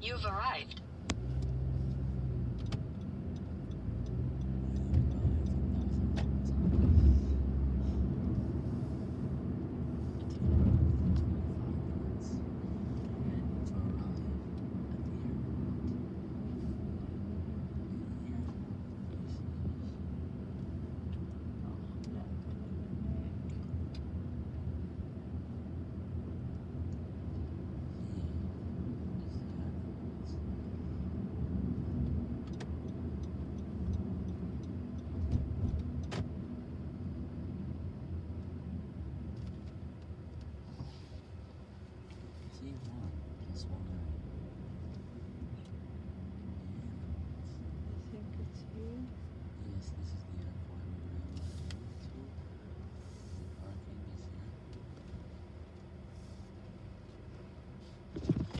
You've arrived. you want.